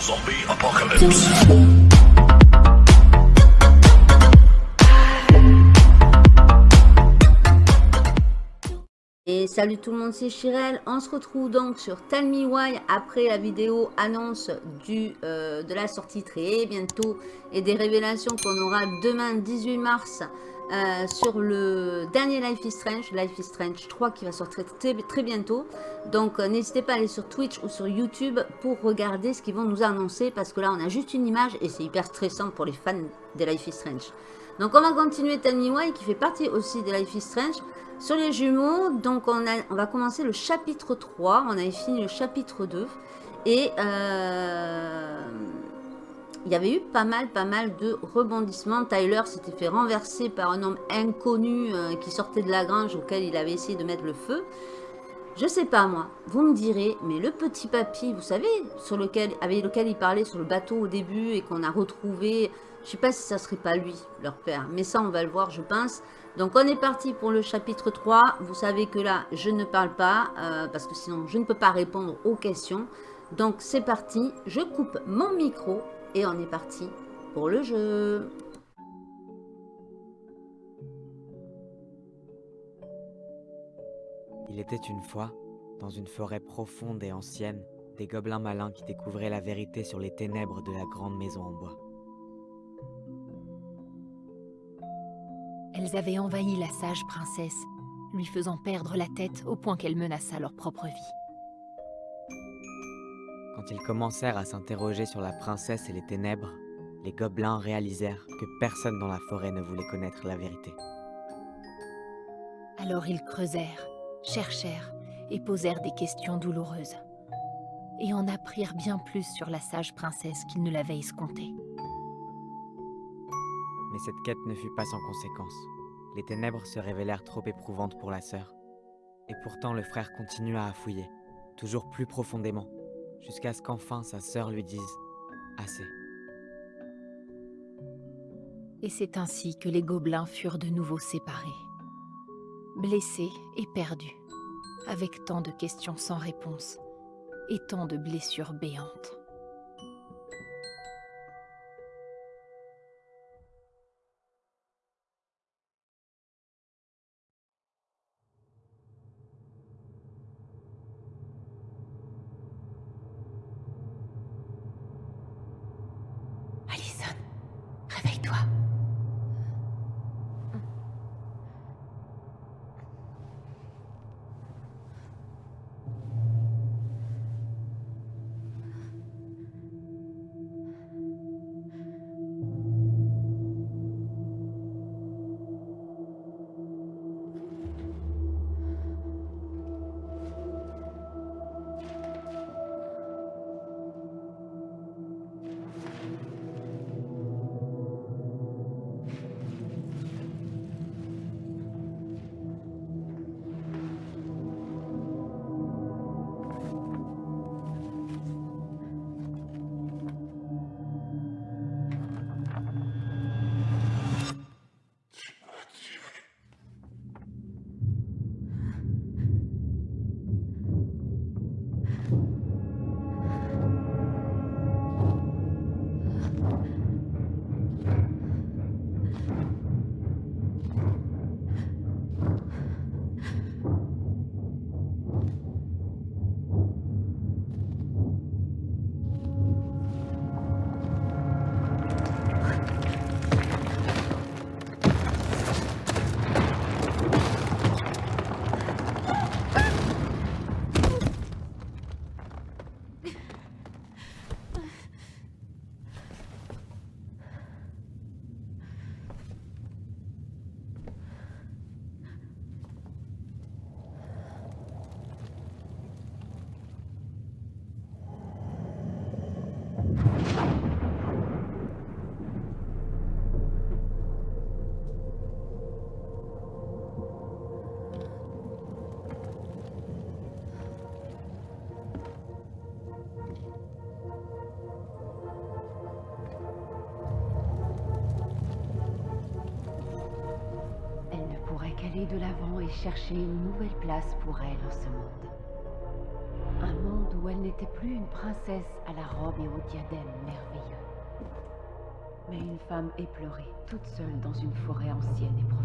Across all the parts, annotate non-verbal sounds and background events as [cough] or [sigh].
Zombie apocalypse. Et salut tout le monde, c'est Chirel. On se retrouve donc sur Tell Me Why après la vidéo annonce du, euh, de la sortie très bientôt et des révélations qu'on aura demain 18 mars euh, sur le dernier Life is Strange, Life is Strange 3 qui va sortir très, très bientôt. Donc euh, n'hésitez pas à aller sur Twitch ou sur YouTube pour regarder ce qu'ils vont nous annoncer parce que là on a juste une image et c'est hyper stressant pour les fans de Life is Strange. Donc on va continuer Tell Me Why qui fait partie aussi de Life is Strange. Sur les jumeaux, donc on, a, va commencer le chapitre 3. On avait fini le chapitre 2. Et euh, il y avait eu pas mal, pas mal de rebondissements. Tyler s'était fait renverser par un homme inconnu euh, qui sortait de la grange auquel il avait essayé de mettre le feu. Je sais pas moi, vous me direz, mais le petit papy, vous savez, sur lequel, avec lequel il parlait sur le bateau au début et qu'on a retrouvé, je sais pas si ça serait pas lui, leur père, mais ça on va le voir je pense. Donc on est parti pour le chapitre 3. Vous savez que là, je ne parle pas, euh, parce que sinon je ne peux pas répondre aux questions. Donc c'est parti, je coupe mon micro et on est parti pour le jeu. Il était une fois, dans une forêt profonde et ancienne, des gobelins malins qui découvraient la vérité sur les ténèbres de la grande maison en bois. Elles avaient envahi la sage princesse, lui faisant perdre la tête au point qu'elle menaça leur propre vie. Quand ils commencèrent à s'interroger sur la princesse et les ténèbres, les gobelins réalisèrent que personne dans la forêt ne voulait connaître la vérité. Alors ils creusèrent, cherchèrent et posèrent des questions douloureuses. Et en apprirent bien plus sur la sage princesse qu'ils ne l'avaient escompté. Mais cette quête ne fut pas sans conséquence. Les ténèbres se révélèrent trop éprouvantes pour la sœur. Et pourtant le frère continua à fouiller, toujours plus profondément, jusqu'à ce qu'enfin sa sœur lui dise « assez ». Et c'est ainsi que les gobelins furent de nouveau séparés. Blessés et perdus, avec tant de questions sans réponse et tant de blessures béantes. Chercher une nouvelle place pour elle en ce monde. Un monde où elle n'était plus une princesse à la robe et au diadème merveilleux, mais une femme éplorée, toute seule dans une forêt ancienne et profonde.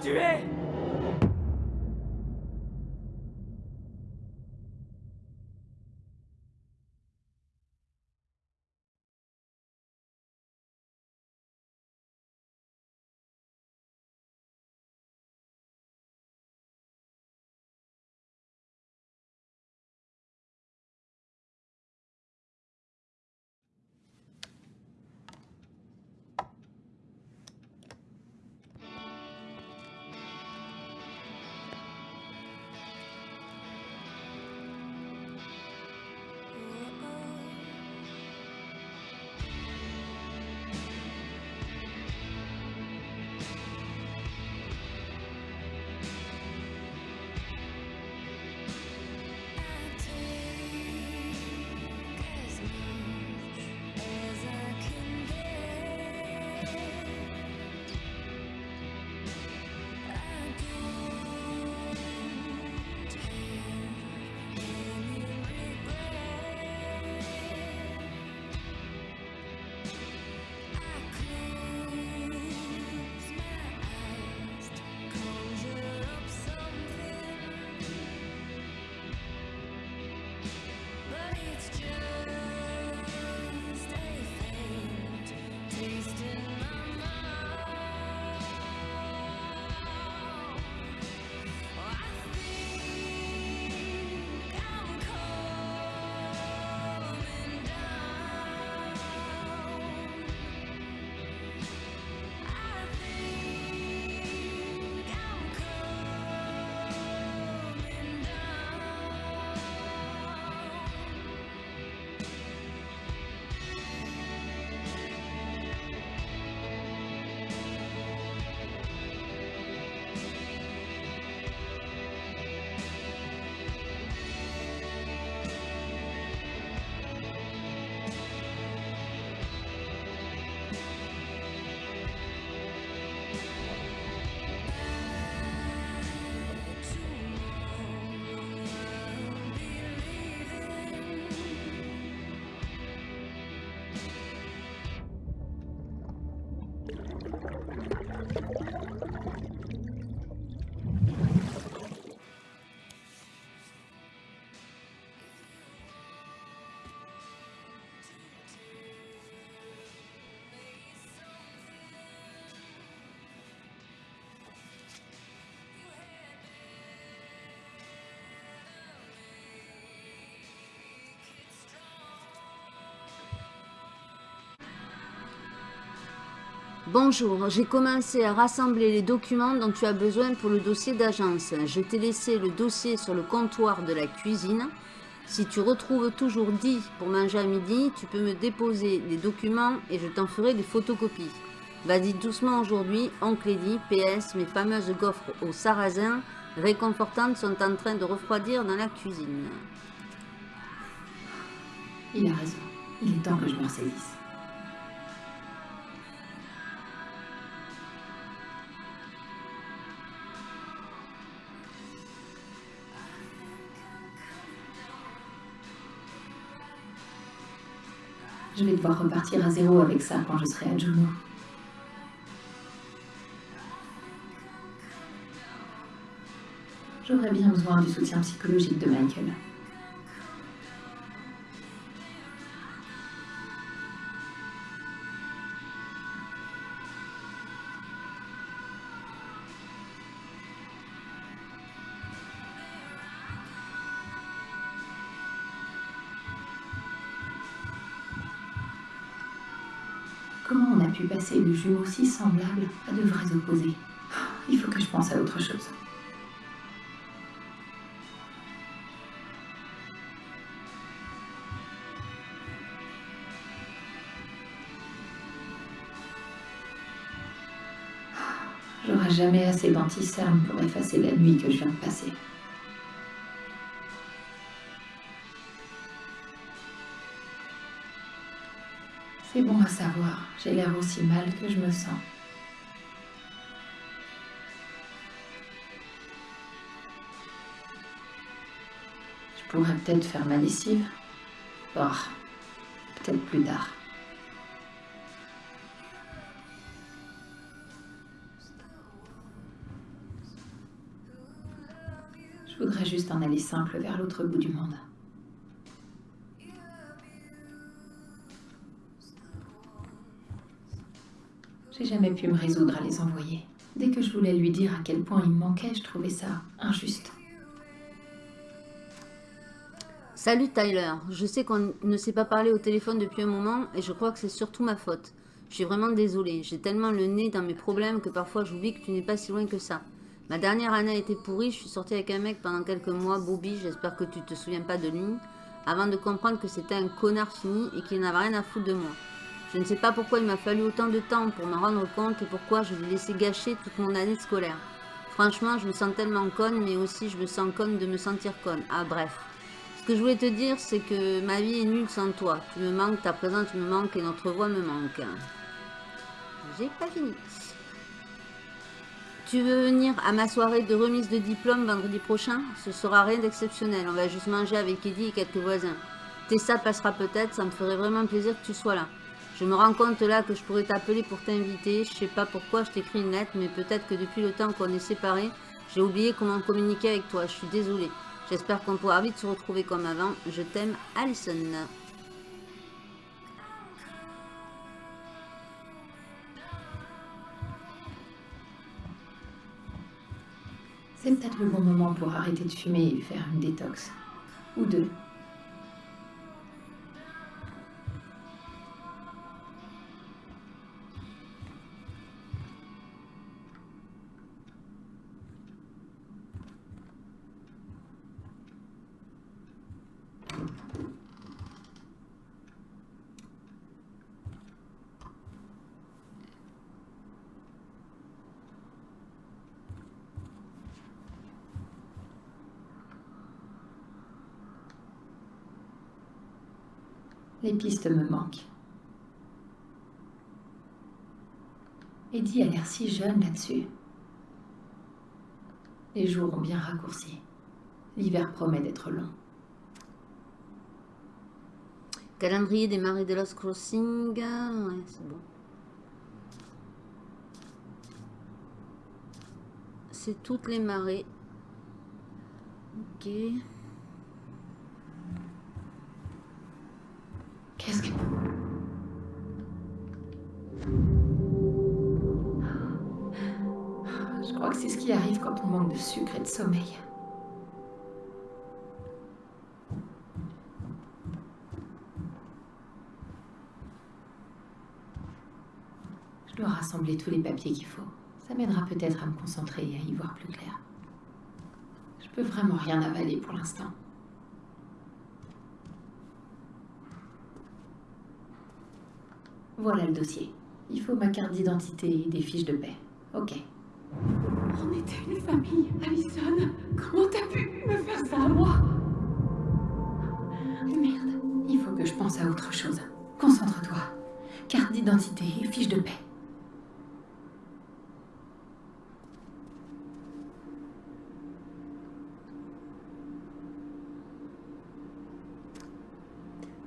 Tu Bonjour, j'ai commencé à rassembler les documents dont tu as besoin pour le dossier d'agence. Je t'ai laissé le dossier sur le comptoir de la cuisine. Si tu retrouves toujours dit pour manger à midi, tu peux me déposer les documents et je t'en ferai des photocopies. Vas-y doucement aujourd'hui, oncle Eddy, PS, mes fameuses gaufres au sarrasin réconfortantes sont en train de refroidir dans la cuisine. Il a raison. Il est temps que je me ressaisisse. Je vais devoir repartir à zéro avec ça quand je serai à Juno. J'aurais bien besoin du soutien psychologique de Michael. Passer de jumeaux si semblables à de vrais opposés Il faut que je pense à autre chose. J'aurai jamais assez d'anticerne pour effacer la nuit que je viens de passer. C'est bon à savoir, j'ai l'air aussi mal que je me sens. Je pourrais peut-être faire ma lessive. Oh, peut-être plus tard. Je voudrais juste en aller simple vers l'autre bout du monde. J'ai jamais pu me résoudre à les envoyer. Dès que je voulais lui dire à quel point il me manquait, je trouvais ça injuste. Salut Tyler, je sais qu'on ne s'est pas parlé au téléphone depuis un moment et je crois que c'est surtout ma faute. Je suis vraiment désolée, j'ai tellement le nez dans mes problèmes que parfois j'oublie que tu n'es pas si loin que ça. Ma dernière année a été pourrie, je suis sortie avec un mec pendant quelques mois, Bobby, j'espère que tu te souviens pas de lui, avant de comprendre que c'était un connard fini et qu'il n'avait rien à foutre de moi. Je ne sais pas pourquoi il m'a fallu autant de temps pour m'en rendre compte et pourquoi je l'ai laissé gâcher toute mon année scolaire. Franchement, je me sens tellement conne, mais aussi je me sens conne de me sentir conne. Ah bref. Ce que je voulais te dire, c'est que ma vie est nulle sans toi. Tu me manques, ta présence me manque et notre voix me manque. J'ai pas fini. Tu veux venir à ma soirée de remise de diplôme vendredi prochain? Ce sera rien d'exceptionnel. On va juste manger avec Eddie et quelques voisins. Tessa passera peut-être, ça me ferait vraiment plaisir que tu sois là. Je me rends compte là que je pourrais t'appeler pour t'inviter. Je sais pas pourquoi je t'écris une lettre, mais peut-être que depuis le temps qu'on est séparés, j'ai oublié comment communiquer avec toi. Je suis désolée. J'espère qu'on pourra vite se retrouver comme avant. Je t'aime, Alison. C'est peut-être le bon moment pour arrêter de fumer et faire une détox. Ou deux. Les pistes me manquent. Eddie a l'air si jeune là-dessus. Les jours ont bien raccourci. L'hiver promet d'être long. Calendrier des marées de Lost Crossing. Ouais, c'est bon. C'est toutes les marées. Ok. Sommeil. Je dois rassembler tous les papiers qu'il faut. Ça m'aidera peut-être à me concentrer et à y voir plus clair. Je peux vraiment rien avaler pour l'instant. Voilà le dossier. Il faut ma carte d'identité et des fiches de paix. Ok. On était une famille, Alison. Comment t'as pu me faire ça à moi? Merde. Il faut que je pense à autre chose. Concentre-toi. Carte d'identité et fiche de paix.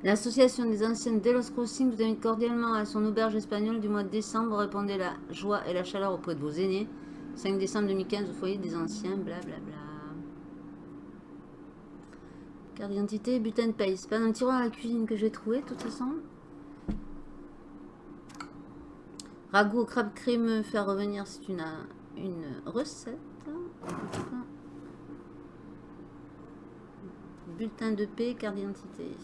L'association des anciennes Delos Crossing vous invite cordialement à son auberge espagnole du mois de décembre. Répondez la joie et la chaleur auprès de vos aînés. 5 décembre 2015 au foyer des anciens, blablabla. Carte d'identité, butin de paye. C'est pas dans le tiroir à la cuisine que j'ai trouvé, de toute façon. Ragoût crabe crémeux, faire revenir, c'est une, une recette. Bulletin de paix, carte d'identité.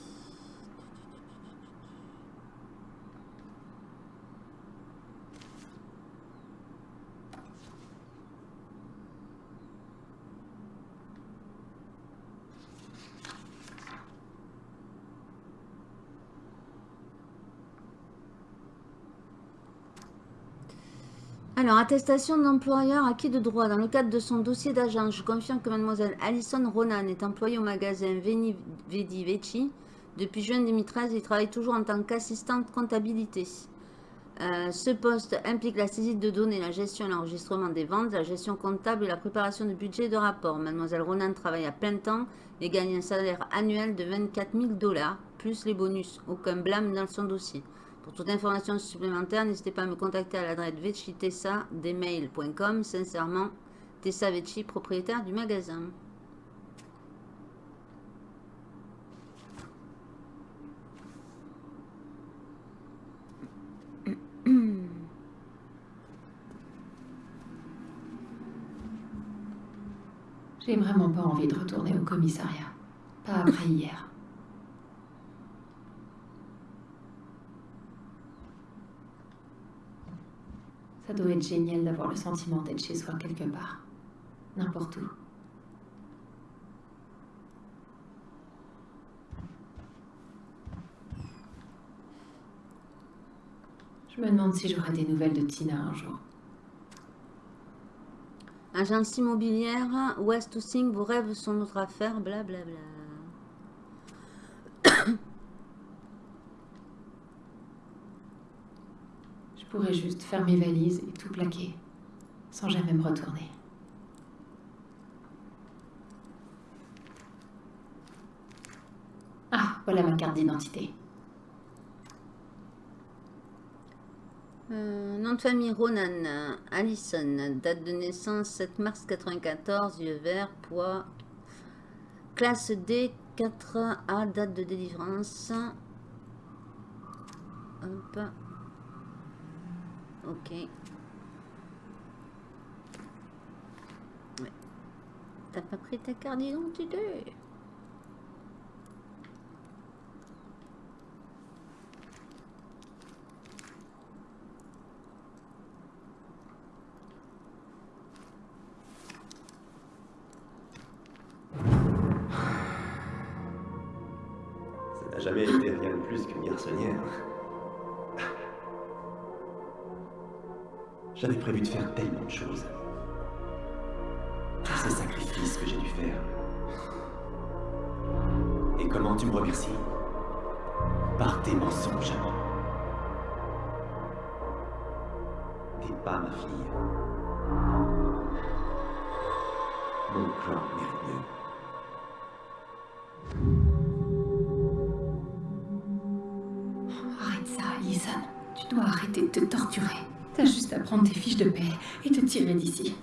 Alors, attestation d'employeur acquis de droit. Dans le cadre de son dossier d'agent, je confirme que mademoiselle Alison Ronan est employée au magasin Veni Vedi Vecchi. Depuis juin 2013, il travaille toujours en tant qu'assistante comptabilité. Euh, ce poste implique la saisie de données, la gestion et l'enregistrement des ventes, la gestion comptable et la préparation de budget et de rapport. Mademoiselle Ronan travaille à plein temps et gagne un salaire annuel de 24 000 dollars, plus les bonus. Aucun blâme dans son dossier. Pour toute information supplémentaire, n'hésitez pas à me contacter à l'adresse vecchitessa.com. Sincèrement, Tessa Vecchi, propriétaire du magasin. J'ai vraiment pas envie de retourner au commissariat. Pas après hier. Ça doit être génial d'avoir le sentiment d'être chez soi quelque part. N'importe où. Je me demande si j'aurai des nouvelles de Tina un jour. Agence immobilière, West to Sing, vos rêves sont notre affaire, blablabla. Je pourrais juste faire mes valises et tout plaquer, sans jamais me retourner. Ah, voilà ma carte d'identité. Nom de famille Ronan, Allison, date de naissance 7 mars 94, yeux verts, poids, classe D, 4A, date de délivrance. Hop. Ok. Ouais. T'as pas pris ta carte d'identité? Ça n'a jamais été rien de plus qu'une garçonnière. J'avais prévu de faire tellement de choses. Tous ces sacrifices que j'ai dû faire. Et comment tu me remercies? Par tes mensonges. T'es pas ma fille. Mon clan mérite. Prendre tes fiches de paix et te tirer d'ici.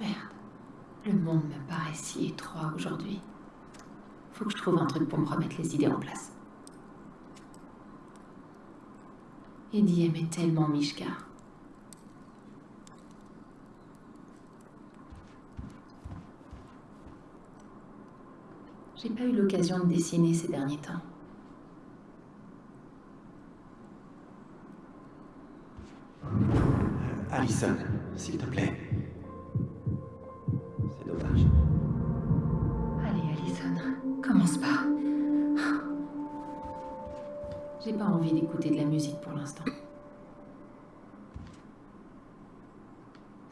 Merde. Le monde me paraît si étroit aujourd'hui. Faut que je trouve un truc pour me remettre les idées en place. Eddie aimait tellement Mishka. J'ai pas eu l'occasion de dessiner ces derniers temps. Alison, s'il te plaît. C'est dommage. Allez, Alison, commence pas. J'ai pas envie d'écouter de la musique pour l'instant.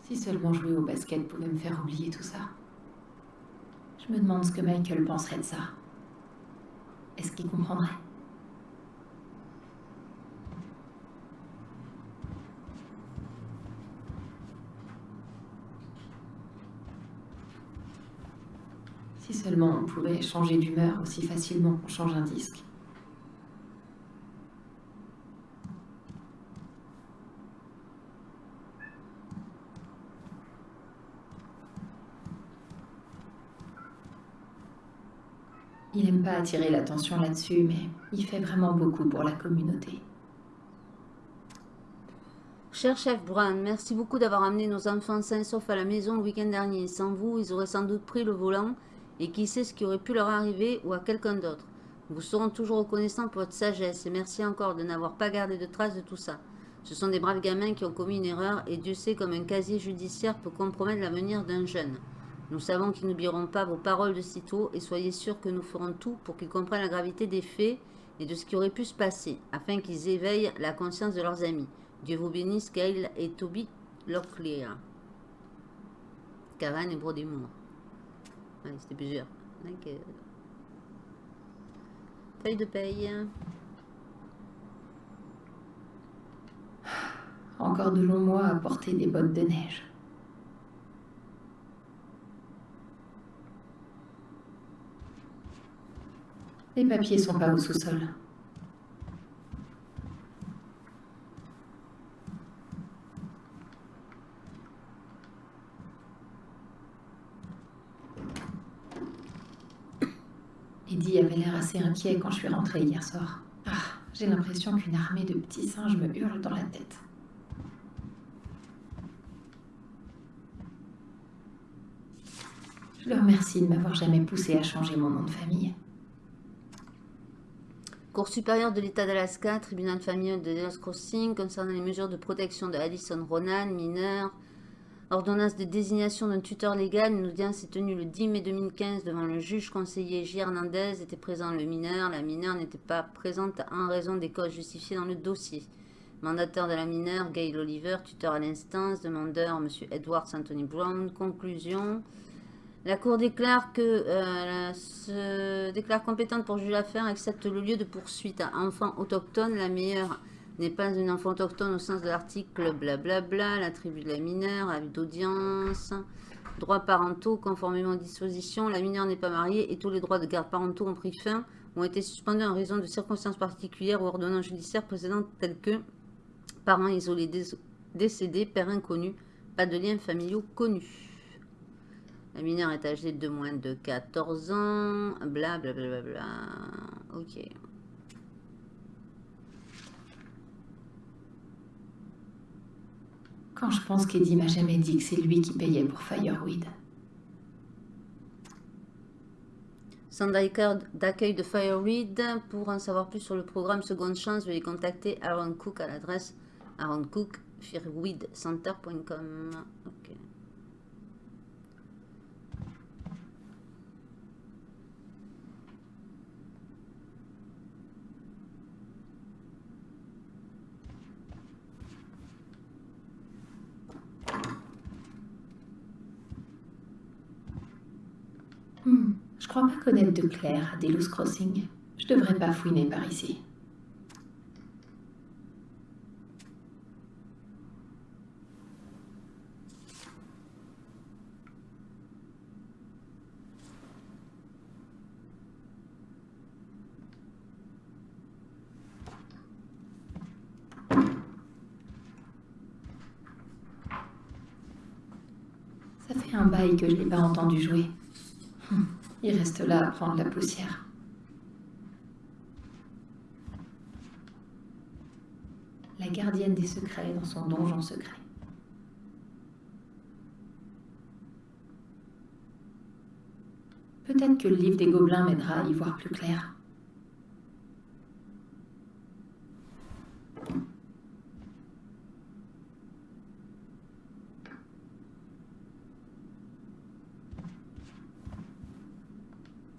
Si seulement jouer au basket pouvait me faire oublier tout ça. Je me demande ce que Michael penserait de ça. Est-ce qu'il comprendrait? Si seulement on pouvait changer d'humeur aussi facilement qu'on change un disque. Il aime pas attirer l'attention là-dessus, mais il fait vraiment beaucoup pour la communauté. Cher chef Brown, merci beaucoup d'avoir amené nos enfants sains sauf à la maison le week-end dernier. Sans vous, ils auraient sans doute pris le volant et qui sait ce qui aurait pu leur arriver ou à quelqu'un d'autre. Vous serons toujours reconnaissants pour votre sagesse et merci encore de n'avoir pas gardé de traces de tout ça. Ce sont des braves gamins qui ont commis une erreur et Dieu sait comme un casier judiciaire peut compromettre l'avenir d'un jeune. Nous savons qu'ils n'oublieront pas vos paroles de sitôt et soyez sûrs que nous ferons tout pour qu'ils comprennent la gravité des faits et de ce qui aurait pu se passer, afin qu'ils éveillent la conscience de leurs amis. Dieu vous bénisse, Gail et Toby Locklear. Cavan et Brodimour. C'était plusieurs. Ok. Feuille de paye. Encore de longs mois à porter des bottes de neige. Les papiers sont pas au sous-sol. Eddie avait l'air assez inquiet quand je suis rentrée hier soir. Ah, j'ai l'impression qu'une armée de petits singes me hurle dans la tête. Je le remercie de m'avoir jamais poussé à changer mon nom de famille. Cour supérieure de l'État d'Alaska, tribunal familial de Delos Crossing, concernant les mesures de protection de Addison Ronan, mineur. Ordonnance de désignation d'un tuteur légal. Une audience est tenue le 10 mai 2015 devant le juge conseiller J. Hernandez. Était présent le mineur. La mineure n'était pas présente en raison des causes justifiées dans le dossier. Mandataire de la mineure, Gail Oliver, tuteur à l'instance. Demandeur, M. Edwards Anthony Brown. Conclusion. La Cour déclare que euh, se déclare compétente pour juger l'affaire, excepte le lieu de poursuite à enfants autochtones. La meilleure n'est pas une enfant autochtone au sens de l'article blablabla, la tribu de la mineure, avis d'audience, droits parentaux, conformément aux dispositions, la mineure n'est pas mariée et tous les droits de garde parentaux ont pris fin, ont été suspendus en raison de circonstances particulières ou ordonnances judiciaires précédentes telles que parents isolés décédés, père inconnu, pas de liens familiaux connus. La mineure est âgée de moins de 14 ans, blablabla. Bla bla bla. Ok. Quand je pense qu'Eddie m'a jamais dit que c'est lui qui payait pour Fireweed. Centre d'accueil de Fireweed. Pour en savoir plus sur le programme Seconde Chance, veuillez contacter Aaron Cook à l'adresse aaroncookfireweedcenter.com. Ok. Je crois pas connaître de Claire à Delos Crossing. Je devrais pas fouiner par ici. Ça fait un bail que je l'ai pas entendu jouer. Il reste là à prendre la poussière. La gardienne des secrets dans son donjon secret. Peut-être que le livre des gobelins m'aidera à y voir plus clair.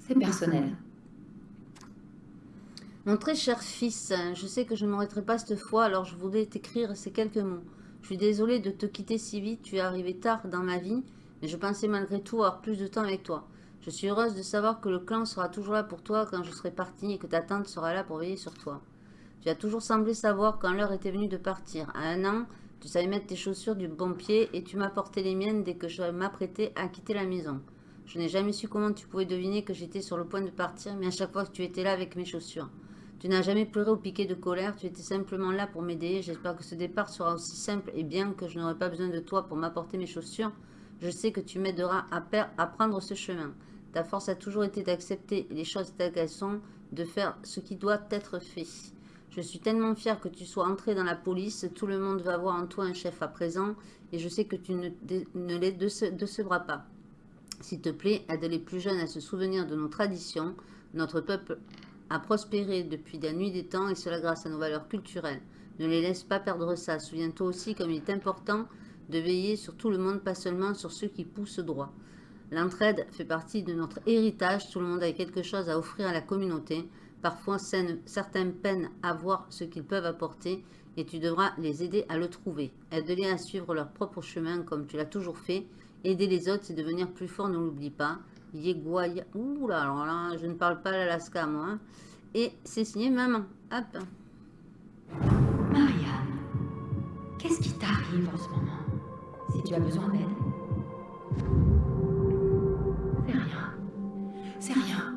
C'est personnel. Mon très cher fils, je sais que je ne m'arrêterai pas cette fois, alors je voulais t'écrire ces quelques mots. Je suis désolée de te quitter si vite, tu es arrivé tard dans ma vie, mais je pensais malgré tout avoir plus de temps avec toi. Je suis heureuse de savoir que le clan sera toujours là pour toi quand je serai partie et que ta tante sera là pour veiller sur toi. Tu as toujours semblé savoir quand l'heure était venue de partir. À un an, tu savais mettre tes chaussures du bon pied et tu m'as porté les miennes dès que je m'apprêtais à quitter la maison. Je n'ai jamais su comment tu pouvais deviner que j'étais sur le point de partir, mais à chaque fois que tu étais là avec mes chaussures. Tu n'as jamais pleuré ou piqué de colère, tu étais simplement là pour m'aider. J'espère que ce départ sera aussi simple et bien que je n'aurai pas besoin de toi pour m'apporter mes chaussures. Je sais que tu m'aideras à, prendre ce chemin. Ta force a toujours été d'accepter les choses telles qu'elles sont, de faire ce qui doit être fait. Je suis tellement fière que tu sois entré dans la police. Tout le monde va voir en toi un chef à présent et je sais que tu ne, ne les décevras pas. S'il te plaît, aide les plus jeunes à se souvenir de nos traditions. Notre peuple a prospéré depuis la nuit des temps et cela grâce à nos valeurs culturelles. Ne les laisse pas perdre ça. Souviens-toi aussi comme il est important de veiller sur tout le monde, pas seulement sur ceux qui poussent droit. L'entraide fait partie de notre héritage. Tout le monde a quelque chose à offrir à la communauté. Parfois, certains peinent à voir ce qu'ils peuvent apporter et tu devras les aider à le trouver. Aide-les à suivre leur propre chemin comme tu l'as toujours fait. Aider les autres, c'est devenir plus fort, ne l'oublie pas. Yeguaya. Ouh là, là, je ne parle pas l'Alaska, moi. hein. Et c'est signé maman. Hop. Marianne, qu'est-ce qui t'arrive en ce moment? Si tu as besoin d'aide. C'est rien. C'est rien.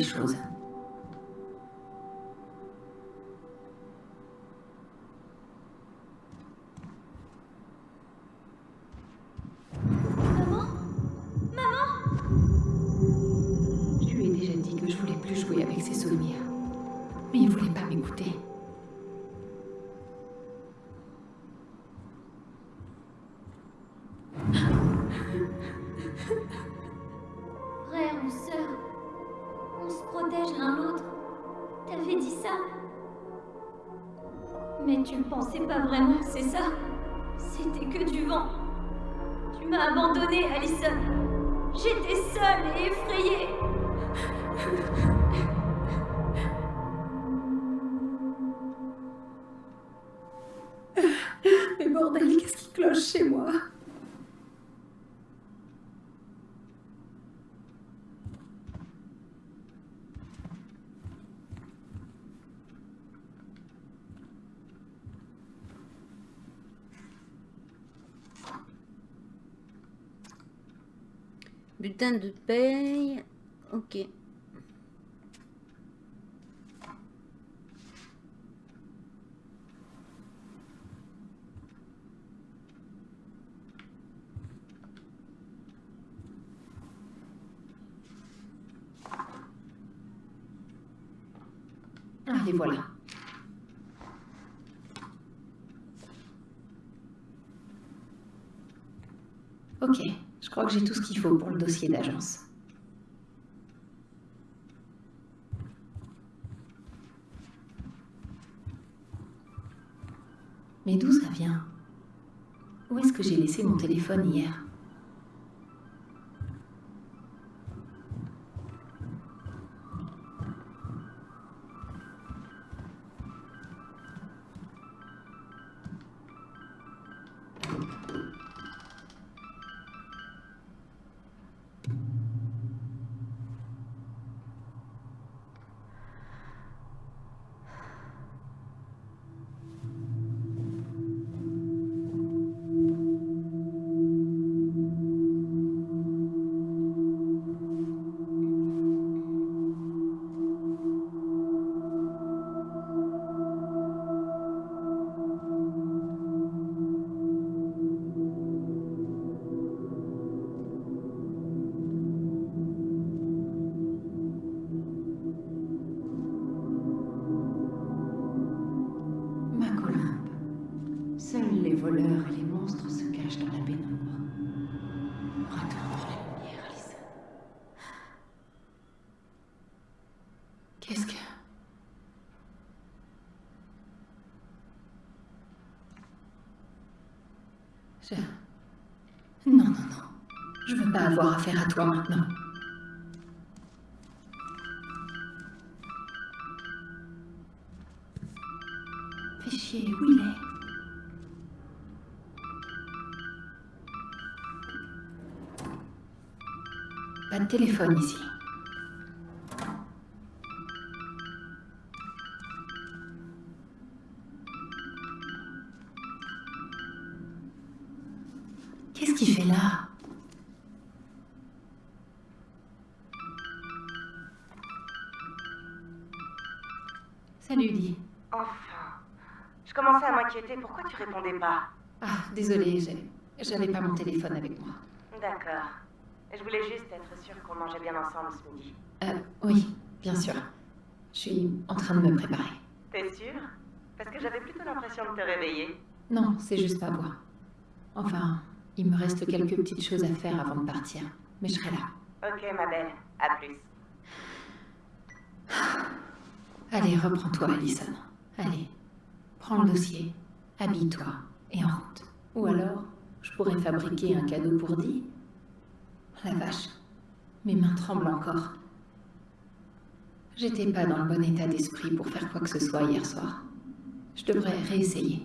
Me manque encore Bordel, qu'est-ce qui cloche chez moi? Bulletin de paye. Ok. Allez, voilà. Ok, je crois que j'ai tout ce qu'il faut pour le dossier d'agence. Mais d'où ça vient? Où est-ce que j'ai laissé mon téléphone hier? Les monstres se cachent dans la pénombre. Retourne la lumière, Alison. Qu'est-ce que... Je... Non, non, non. Je veux pas avoir affaire à toi maintenant. Téléphone ici. Qu'est-ce qu'il fait là? Salut, Di. Enfin. Je commençais à m'inquiéter. Pourquoi tu répondais pas? Ah, désolée, j'avais pas mon téléphone avec moi. D'accord. Je voulais juste sûre qu'on mangeait bien ensemble ce midi. Euh, oui, bien sûr. Je suis en train de me préparer. T'es sûre Parce que j'avais plutôt l'impression de te réveiller. Non, c'est juste pas moi. Enfin, il me reste quelques petites choses à faire avant de partir. Mais je serai là. Ok, ma belle. À plus. Allez, reprends-toi, Alison. Allez, prends le dossier, habille-toi et en route. Ou alors, je pourrais fabriquer un cadeau pour Dee. La vache, mes mains tremblent encore. J'étais pas dans le bon état d'esprit pour faire quoi que ce soit hier soir. Je devrais réessayer.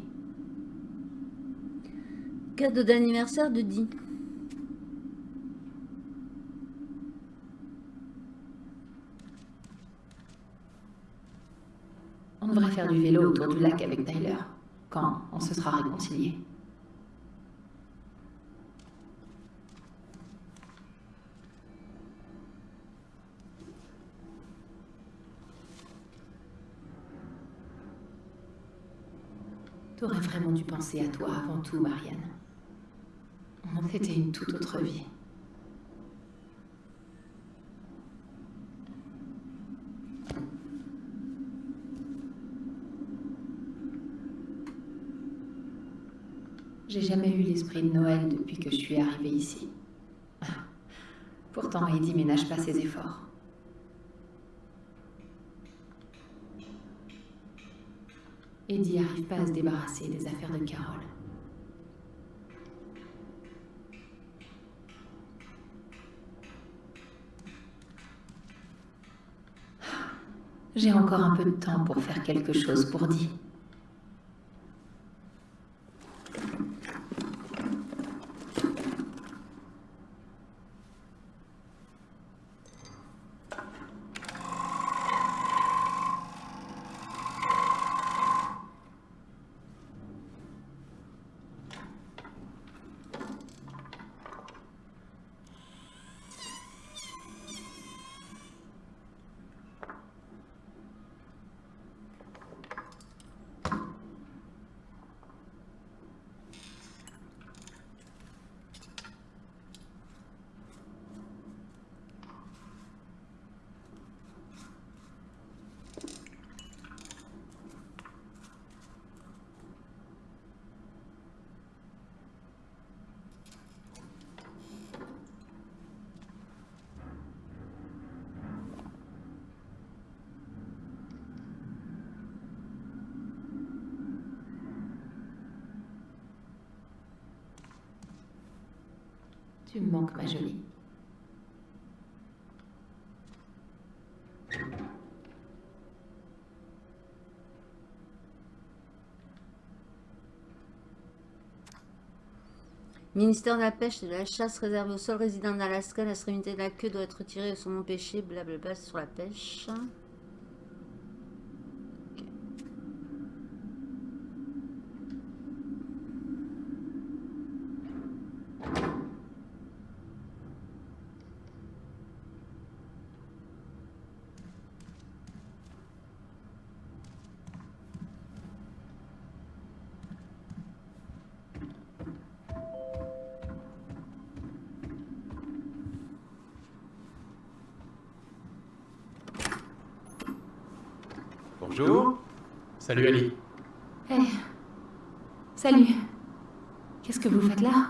Cadeau d'anniversaire de Dee. On devrait faire du vélo autour du lac avec Tyler, quand on se sera réconciliés. T'aurais vraiment dû penser à toi avant tout, Marianne. C'était une toute autre vie. J'ai jamais eu l'esprit de Noël depuis que je suis arrivée ici. Pourtant, Eddie ménage pas ses efforts. Eddie arrive pas à se débarrasser des affaires de Carole. J'ai encore un peu de temps pour faire quelque chose pour Dee. Tu me manques, ma jolie. Ministère de la pêche et de la chasse réservé aux seuls résidents d'Alaska. La l'extrémité de la queue doit être retirée de son empêché. Blablabla sur la pêche. Salut Ali. Hé. Salut. Qu'est-ce que vous faites là?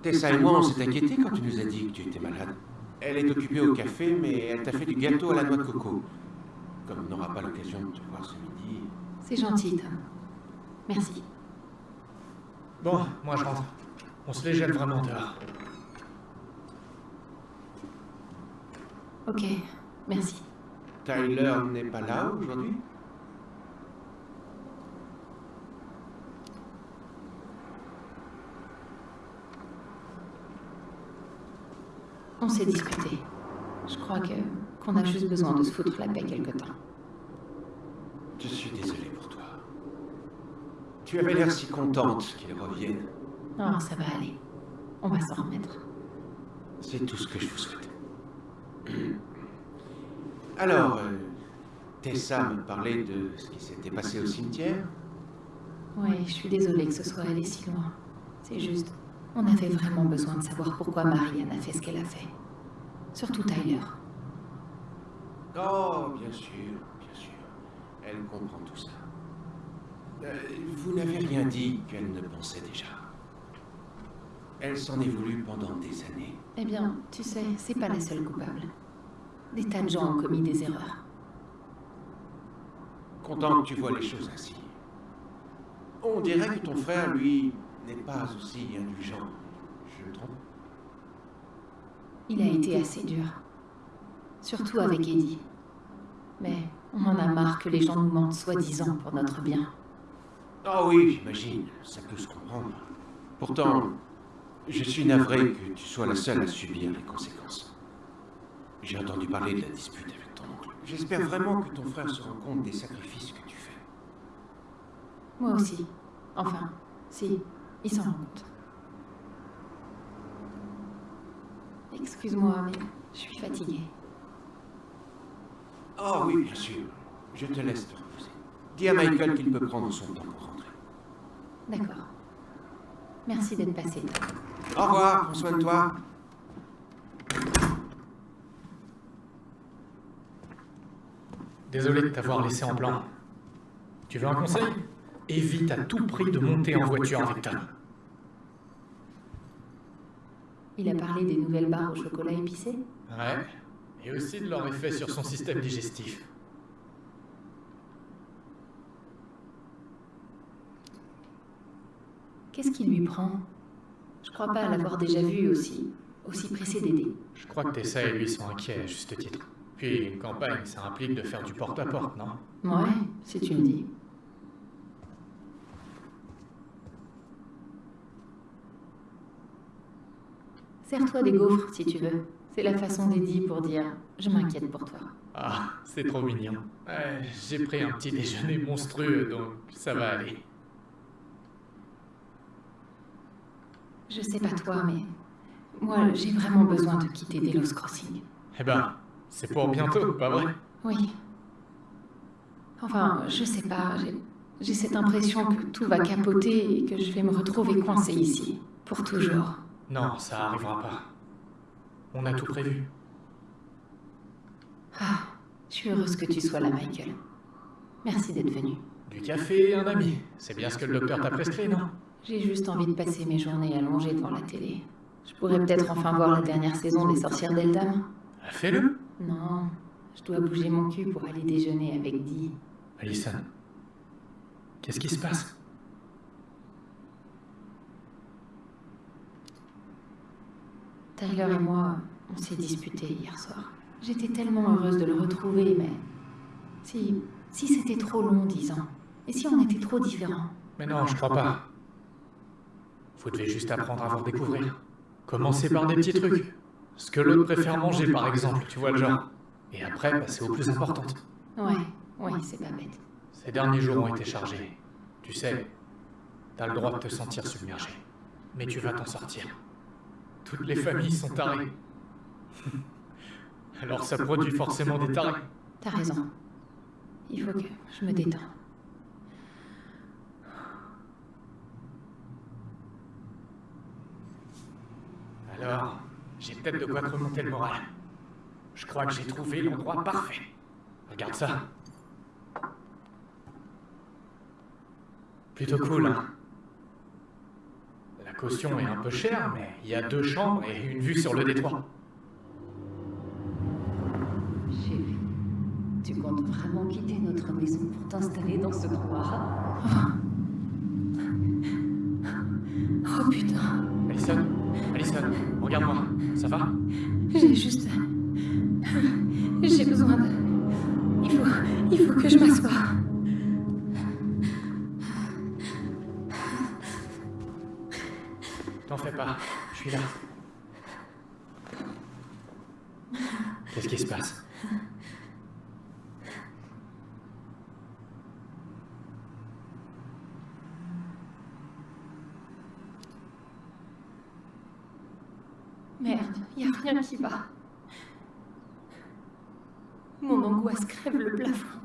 Tessa et moi, on s'est inquiétés quand tu nous as dit que tu étais malade. Elle est occupée au café, mais elle t'a fait du gâteau à la noix de coco. Comme on n'aura pas l'occasion de te voir ce midi. C'est gentil, Tom. Merci. Bon, moi je rentre. On se les gèle vraiment dehors. Ok, merci. Tyler n'est pas là aujourd'hui On s'est disputé. Je crois que qu'on a juste besoin de se foutre la paix quelque temps. Je suis désolé pour toi. Tu avais l'air si contente qu'il revienne. Non, ça va aller. On va s'en remettre. C'est tout ce que je vous souhaite. Alors, euh, Tessa me parlait de ce qui s'était passé au cimetière. Oui, je suis désolée que ce soit allé si loin. C'est juste, on avait vraiment besoin de savoir pourquoi Marianne a fait ce qu'elle a fait. Surtout Tyler. Oh, bien sûr, bien sûr. Elle comprend tout ça. Euh, vous n'avez rien dit qu'elle ne pensait déjà. Elle s'en est voulu pendant des années. Eh bien, tu sais, c'est pas la seule coupable. Des tas de gens ont commis des erreurs. Content que tu vois les choses ainsi. On dirait que ton frère, lui, n'est pas aussi indulgent. Je me trompe? Il a été assez dur. Surtout avec Eddie. Mais on en a marre que les gens nous mentent soi-disant pour notre bien. Ah oui, j'imagine. Ça peut se comprendre. Pourtant, je suis navré que tu sois la seule à subir les conséquences. J'ai entendu parler de la dispute avec ton oncle. J'espère vraiment que ton frère se rend compte des sacrifices que tu fais. Moi aussi. Enfin, si, il s'en rend compte. Excuse-moi, mais je suis fatiguée. Ah oui, bien sûr. Je te laisse te reposer. Dis à Michael qu'il peut prendre son temps pour rentrer. D'accord. Merci d'être passé. Au revoir, prends soin de toi. Désolé de t'avoir laissé en plan. Tu veux un conseil? Évite à tout prix de monter en voiture avec Tom. Il a parlé des nouvelles barres au chocolat épicé Ouais. Et aussi de leur effet sur son système digestif. Qu'est-ce qui lui prend? Je crois pas l'avoir déjà vu aussi, aussi pressé d'aider. Je crois que Tessa et lui sont inquiets à juste titre. Puis une campagne, ça implique de faire du porte-à-porte, non? Ouais, si tu le dis. Sers-toi des gaufres si tu veux. C'est la façon d'Eddie pour dire je m'inquiète pour toi. Ah, c'est trop mignon. Ouais, J'ai pris un petit déjeuner monstrueux, donc ça va aller. Je sais pas toi, mais moi j'ai vraiment besoin de quitter Delos Crossing. Eh ben, c'est pour bientôt, pas vrai? Oui. Enfin, je sais pas, j'ai- j'ai cette impression que tout va capoter et que je vais me retrouver coincée ici, pour toujours. Non, ça arrivera pas. On a tout prévu. Ah, je suis heureuse que tu sois là, Michael. Merci d'être venu. Du café et un ami. C'est bien ce que le docteur t'a prescrit, non? J'ai juste envie de passer mes journées allongées devant la télé. Je pourrais peut-être enfin voir la dernière saison des Sorcières d'Eldam. Fais-le. Non, je dois bouger mon cul pour aller déjeuner avec Dee. Alison, qu'est-ce qui se passe? Tyler et moi, on s'est disputés hier soir. J'étais tellement heureuse de le retrouver, mais... Si... Si c'était trop long, dix ans. Et si on était trop différents? Mais non, je crois pas. Vous devez juste apprendre à vous découvrir. Commencez par des petits trucs. Ce que l'autre préfère manger, par exemple, tu vois le genre. Et après, passer aux plus importantes. Ouais, ouais, c'est pas bête. Ces derniers jours ont été chargés. Tu sais, t'as le droit de te sentir submergé. Mais tu vas t'en sortir. Toutes les familles sont tarées. Alors ça produit forcément des tarés. T'as raison. Il faut que je me détends. Alors, j'ai peut-être de quoi te remonter le moral. Je crois que j'ai trouvé l'endroit parfait. Regarde ça. Plutôt cool, hein La caution est un peu chère, mais il y a deux chambres et une vue sur le détroit. Chérie, tu comptes vraiment quitter notre maison pour t'installer dans ce trou Oh putain, Alison, Alison, regarde-moi. Ça va? J'ai juste... J'ai besoin de... Il faut... Il faut que je m'assoie. Fais pas, je suis là. Qu'est-ce qui se passe? Merde, y a rien qui va. Mon angoisse crève le plafond.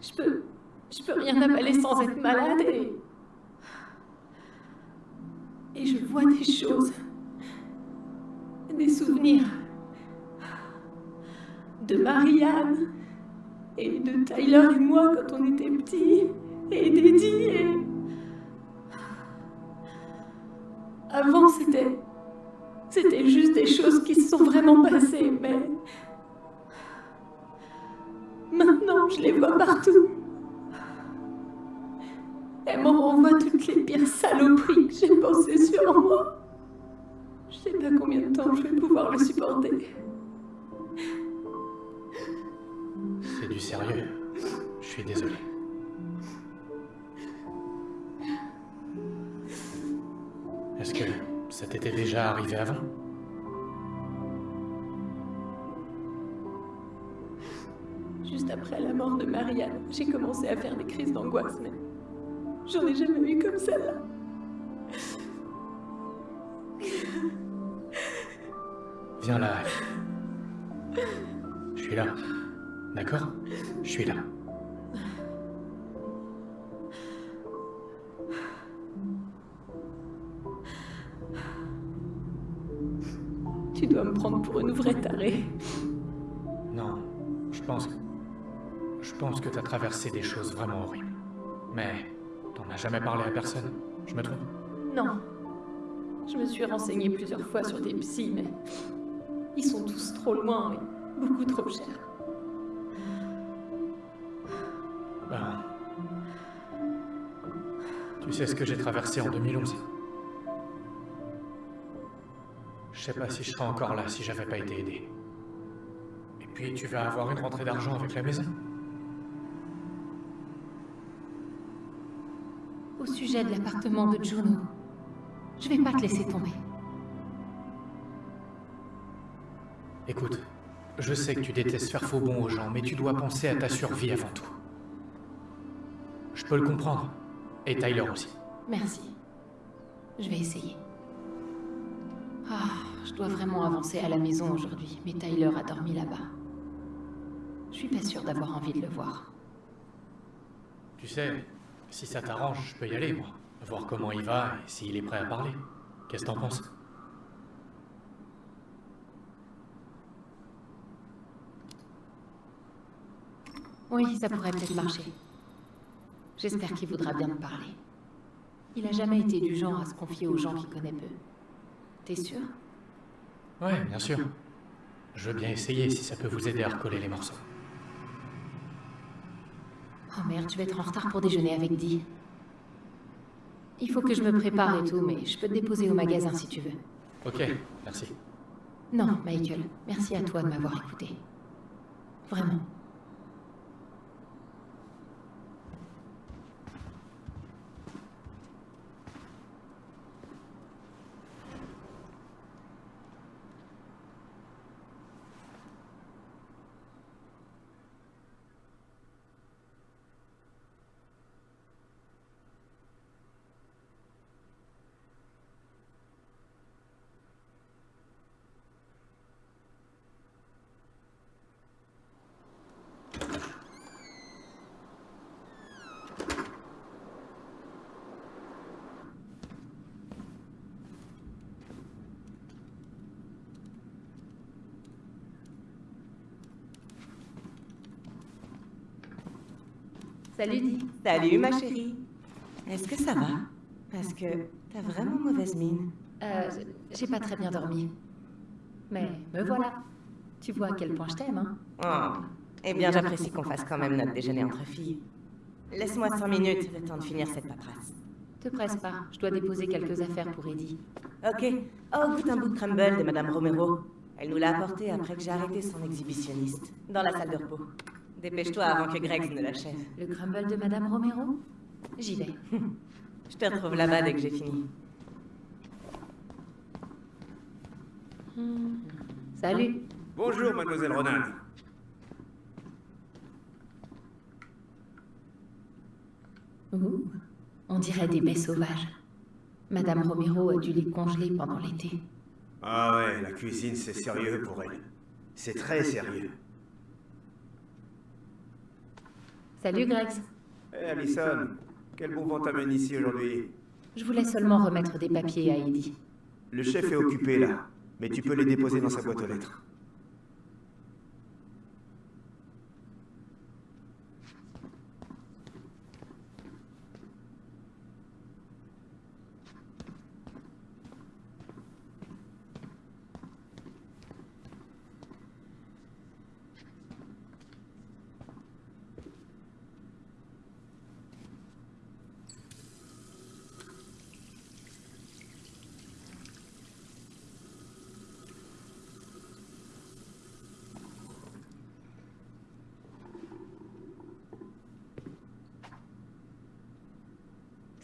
Je peux... Je peux rien avaler sans être malade et... Et je vois des choses. Des souvenirs. De Marianne. Et de Tyler et moi quand on était petits. et d'Eddie. Avant, c'était... C'était juste des choses qui se sont vraiment passées, mais... Maintenant, je les vois partout. Elles me renvoient toutes les pires saloperies que j'ai pensées sur moi. Je sais pas combien de temps je vais pouvoir le supporter. C'est du sérieux. Je suis désolé. Est-ce que ça t'était déjà arrivé avant? Juste après la mort de Marianne, j'ai commencé à faire des crises d'angoisse, mais j'en ai jamais eu comme celle-là. Viens là. Je suis là. D'accord? Je suis là. Tu dois me prendre pour une vraie tarée. Non, je pense... Je pense que t'as traversé des choses vraiment horribles. Mais t'en as jamais parlé à personne, je me trompe Non. Je me suis renseignée plusieurs fois sur des psys, mais ils sont tous trop loin et beaucoup trop chers. Ben... Tu sais ce que j'ai traversé en 2011 Je sais pas si je serais encore là si j'avais pas été aidé. Et puis tu vas avoir une rentrée d'argent avec la maison. Au sujet de l'appartement de Juno, je vais pas te laisser tomber. Écoute, je sais que tu détestes faire faux bon aux gens, mais tu dois penser à ta survie avant tout. Je peux le comprendre. Et Tyler aussi. Merci. Je vais essayer. Ah, je dois vraiment avancer à la maison aujourd'hui, mais Tyler a dormi là-bas. Je suis pas sûre d'avoir envie de le voir. Tu sais, si ça t'arrange, je peux y aller, moi. Voir comment il va et s'il est prêt à parler. Qu'est-ce que t'en penses? Oui, ça pourrait peut-être marcher. J'espère qu'il voudra bien me parler. Il a jamais été du genre à se confier aux gens qu'il connaît peu. T'es sûr? Ouais, bien sûr. Je veux bien essayer si ça peut vous aider à recoller les morceaux. Oh merde, je vais être en retard pour déjeuner avec Dee. Il faut que je me prépare et tout, mais je peux te déposer au magasin si tu veux. Ok, merci. Non, Michael, merci à toi de m'avoir écouté. Vraiment. Salut Di. Salut ma chérie. Est-ce que ça va? Parce que t'as vraiment mauvaise mine. Euh, j'ai pas très bien dormi. Mais me voilà. Tu vois à quel point je t'aime, hein Oh. Eh bien, j'apprécie qu'on fasse quand même notre déjeuner entre filles. Laisse-moi cinq minutes, le temps de finir cette paperasse. Te presse pas, je dois déposer quelques affaires pour Eddie. Ok. Oh, goûte un bout de crumble de Madame Romero. Elle nous l'a apporté après que j'ai arrêté son exhibitionniste, dans la salle de repos. Dépêche-toi avant que Greg ne l'achève. Le crumble de Madame Romero? J'y vais. [laughs] Je te retrouve là-bas dès que j'ai fini. Salut. Bonjour, mademoiselle Ronan. Ouh, on dirait des baies sauvages. Madame Romero a dû les congeler pendant l'été. Ah ouais, la cuisine, c'est sérieux pour elle. C'est très sérieux. Salut Grex. Hé, Alison, quel bon vent t'amène ici aujourd'hui? Je voulais seulement remettre des papiers à Eddie. Le chef est occupé là, mais tu peux les déposer dans sa boîte aux lettres.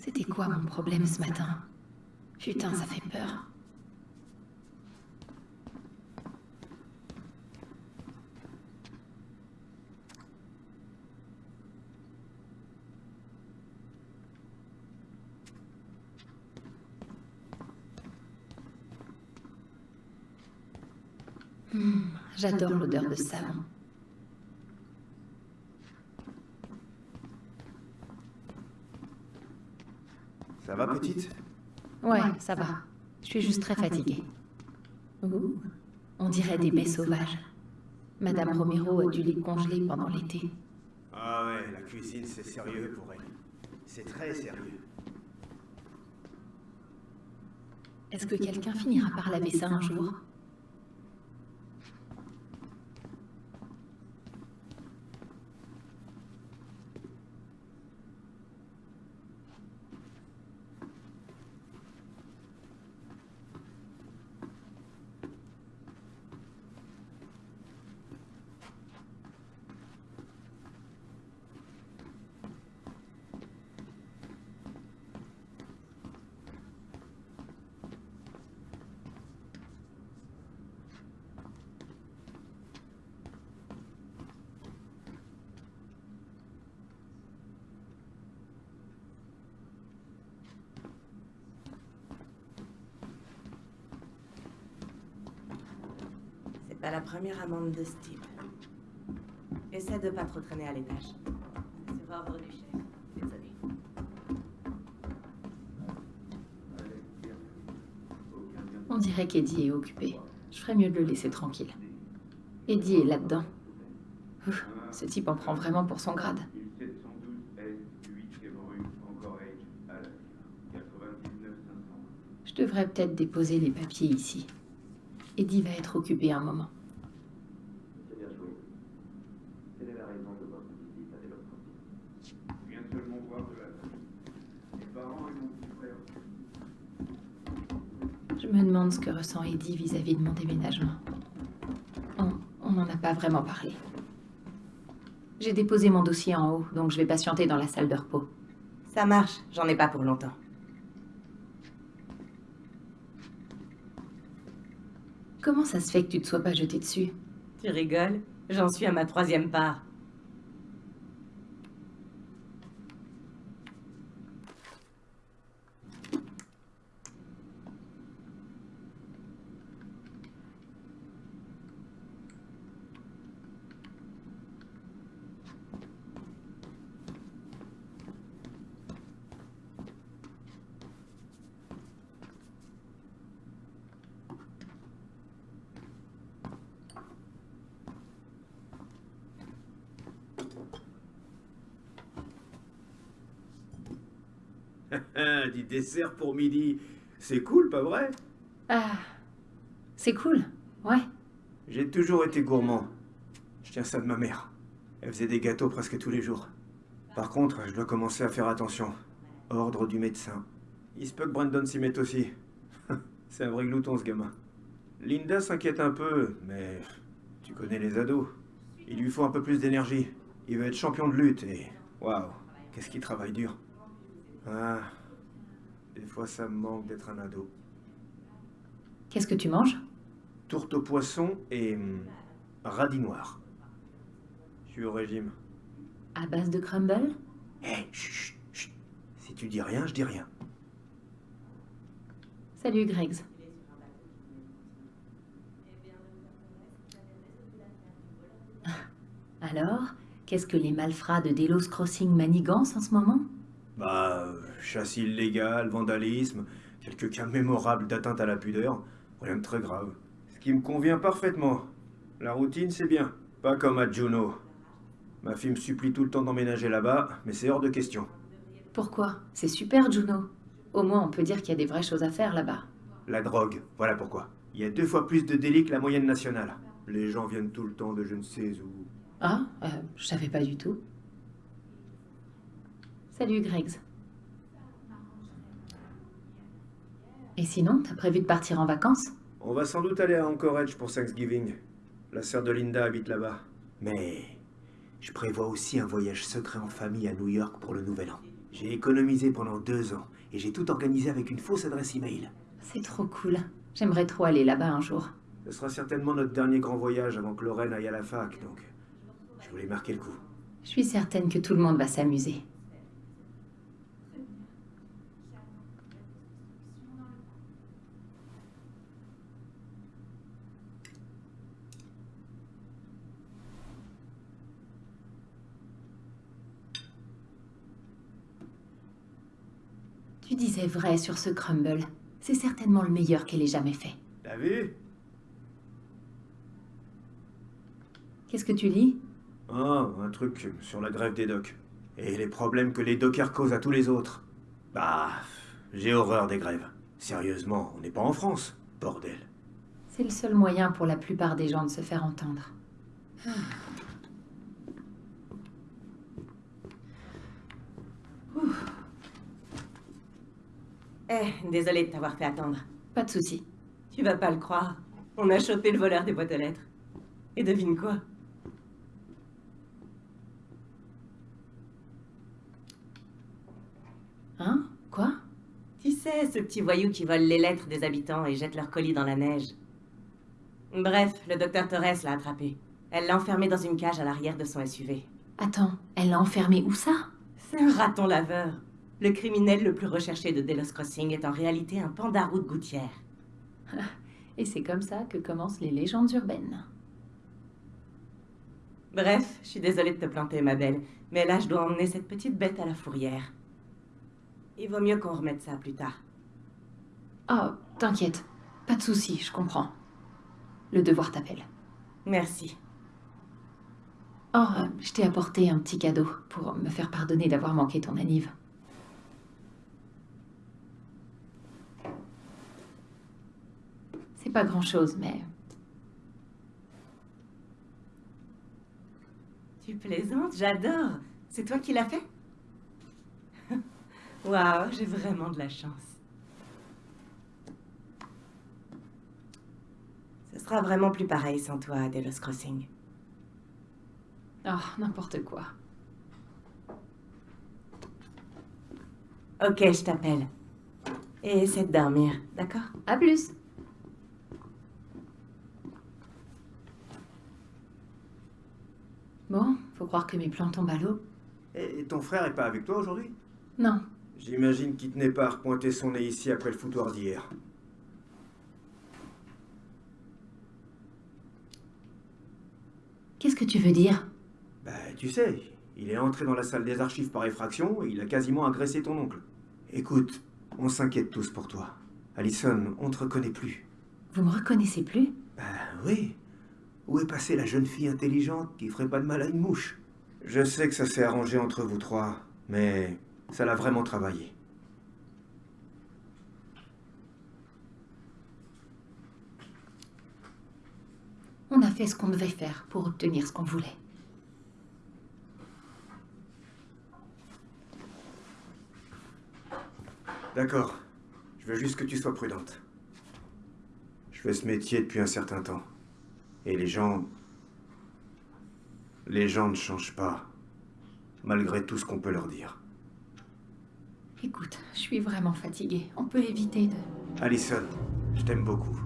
C'était quoi mon problème ce matin? Putain, ça fait peur. Hmm, J'adore l'odeur de savon. Ça va, petite? Ouais, ça va. Je suis juste très fatiguée. Ouh, on dirait des baies sauvages. Madame Romero a dû les congeler pendant l'été. Ah ouais, la cuisine, c'est sérieux pour elle. C'est très sérieux. Est-ce que quelqu'un finira par laver ça un jour C'est pas la première amende de ce type. Essaie de pas trop traîner à l'étage. Sur ordre du chef. Désolé. On dirait qu'Eddie est occupé. Je ferais mieux de le laisser tranquille. Eddie est là-dedans. Ce type en prend vraiment pour son grade. Je devrais peut-être déposer les papiers ici. Eddie va être occupé un moment. Je me demande ce que ressent Eddie vis-à-vis de mon déménagement. On n'en a pas vraiment parlé. J'ai déposé mon dossier en haut, donc je vais patienter dans la salle de repos. Ça marche, j'en ai pas pour longtemps. Comment ça se fait que tu te sois pas jeté dessus? Tu rigoles? J'en suis à ma troisième part. Du dessert pour midi. C'est cool, pas vrai? Ah, c'est cool, ouais. J'ai toujours été gourmand. Je tiens ça de ma mère. Elle faisait des gâteaux presque tous les jours. Par contre, je dois commencer à faire attention. Ordre du médecin. Il se peut que Brandon s'y mette aussi. [laughs] C'est un vrai glouton, ce gamin. Linda s'inquiète un peu, mais tu connais les ados. Il lui faut un peu plus d'énergie. Il veut être champion de lutte et... Waouh, qu'est-ce qu'il travaille dur. Ah, des fois ça me manque d'être un ado. Qu'est-ce que tu manges? Tourte au poisson et... hum, radis noir. Je suis au régime. À base de crumble? Hé, chut, chut. Si tu dis rien, je dis rien. Salut Greggs. [laughs] Alors, qu'est-ce que les malfrats de Delos Crossing manigancent en ce moment? Bah, euh, chasse illégale, vandalisme, quelques cas mémorables d'atteinte à la pudeur, rien de très grave. Ce qui me convient parfaitement. La routine, c'est bien. Pas comme à Juno. Ma fille me supplie tout le temps d'emménager là-bas, mais c'est hors de question. Pourquoi? C'est super, Juno. Au moins, on peut dire qu'il y a des vraies choses à faire là-bas. La drogue, voilà pourquoi. Il y a deux fois plus de délits que la moyenne nationale. Les gens viennent tout le temps de je ne sais où. Ah, euh, je savais pas du tout. Salut, Greggs. Et sinon, t'as prévu de partir en vacances? On va sans doute aller à Anchorage pour Thanksgiving. La sœur de Linda habite là-bas. Mais je prévois aussi un voyage secret en famille à New York pour le Nouvel An. J'ai économisé pendant deux ans et j'ai tout organisé avec une fausse adresse email. C'est trop cool. J'aimerais trop aller là-bas un jour. Ce sera certainement notre dernier grand voyage avant que Lorraine aille à la fac, donc je voulais marquer le coup. Je suis certaine que tout le monde va s'amuser. Tu disais vrai sur ce crumble. C'est certainement le meilleur qu'elle ait jamais fait. T'as vu? Qu'est-ce que tu lis? Ah, un truc sur la grève des docks. Et les problèmes que les dockers causent à tous les autres. Bah, j'ai horreur des grèves. Sérieusement, on n'est pas en France, bordel. C'est le seul moyen pour la plupart des gens de se faire entendre. Eh, désolé de t'avoir fait attendre. Pas de souci. Tu vas pas le croire. On a chopé le voleur des boîtes aux lettres. Et devine quoi? Hein? Quoi? Tu sais, ce petit voyou qui vole les lettres des habitants et jette leurs colis dans la neige. Bref, le docteur Torres l'a attrapé. Elle l'a enfermé dans une cage à l'arrière de son SUV. Attends, elle l'a enfermé où ça? C'est un raton laveur. Le criminel le plus recherché de Delos Crossing est en réalité un pandarou de gouttière. Et c'est comme ça que commencent les légendes urbaines. Bref, je suis désolée de te planter, ma belle, mais là, je dois emmener cette petite bête à la fourrière. Il vaut mieux qu'on remette ça plus tard. Oh, t'inquiète. Pas de souci, je comprends. Le devoir t'appelle. Merci. Oh, je t'ai apporté un petit cadeau pour me faire pardonner d'avoir manqué ton anniv. C'est pas grand-chose, mais... Tu plaisantes, j'adore. C'est toi qui l'as fait? [laughs] Waouh, j'ai vraiment de la chance. Ce sera vraiment plus pareil sans toi à Delos Crossing. Oh, n'importe quoi. Ok, je t'appelle. Et essaie de dormir, d'accord? À plus Bon, faut croire que mes plans tombent à l'eau. Et ton frère est pas avec toi aujourd'hui? Non, J'imagine qu'il tenait pas à repointer son nez ici après le foutoir d'hier. qu'est-ce que tu veux dire? Bah, tu sais, il est entré dans la salle des archives par effraction et il a quasiment agressé ton oncle. Écoute, on s'inquiète tous pour toi. Allison, on te reconnaît plus. Vous me reconnaissez plus? Bah oui. Où est passée la jeune fille intelligente qui ferait pas de mal à une mouche? Je sais que ça s'est arrangé entre vous trois, mais ça l'a vraiment travaillé. On a fait ce qu'on devait faire pour obtenir ce qu'on voulait. D'accord. Je veux juste que tu sois prudente. Je fais ce métier depuis un certain temps. Et les gens... Les gens ne changent pas. Malgré tout ce qu'on peut leur dire. Écoute, je suis vraiment fatiguée. On peut éviter de... Allison, je t'aime beaucoup.